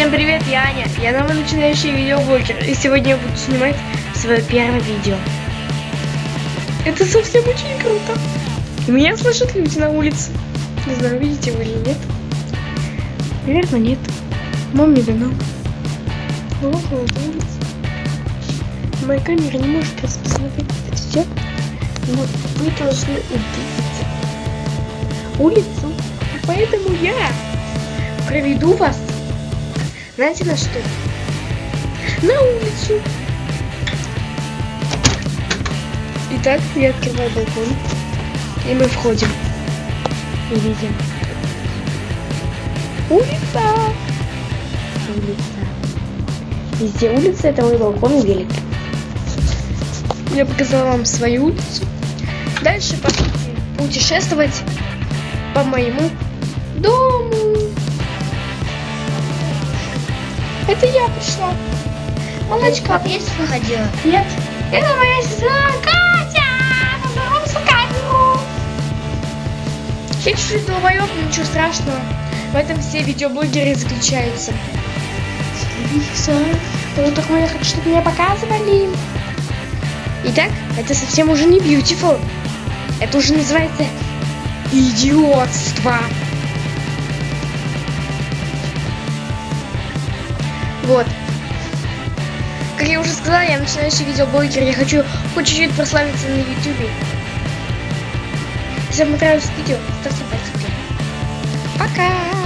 Всем привет, я Аня. Я новый начинающий видеоблогер. И сегодня я буду снимать свое первое видео. Это совсем очень круто. И меня слышат люди на улице. Не знаю, видите вы или нет. Наверное, нет. Мам не дано. Вот на. Моя камера не может распознавать все. Но вы должны увидеть улицу. Поэтому я проведу вас знаете на что? На улицу. Итак, я открываю балкон. И мы входим. И видим. Улица. Улица. Везде улица, это мой балкон велик. Я показала вам свою улицу. Дальше пошли путешествовать по моему дому. Это я пришла. Молочка. Ты есть выходила? Нет. Это моя сестра Катя. Поздоровайся камеру. Чуть-чуть долбоёб, ничего страшного. В этом все видеоблогеры заключаются. Ну так я хочу, чтобы меня показывали. Итак, это совсем уже не beautiful. Это уже называется идиотство. Вот. Как я уже сказала, я начинающий видеоблогер. Я хочу хоть чуть-чуть прославиться на ютубе. Если вам понравилось видео, ставьте вверх. Пока!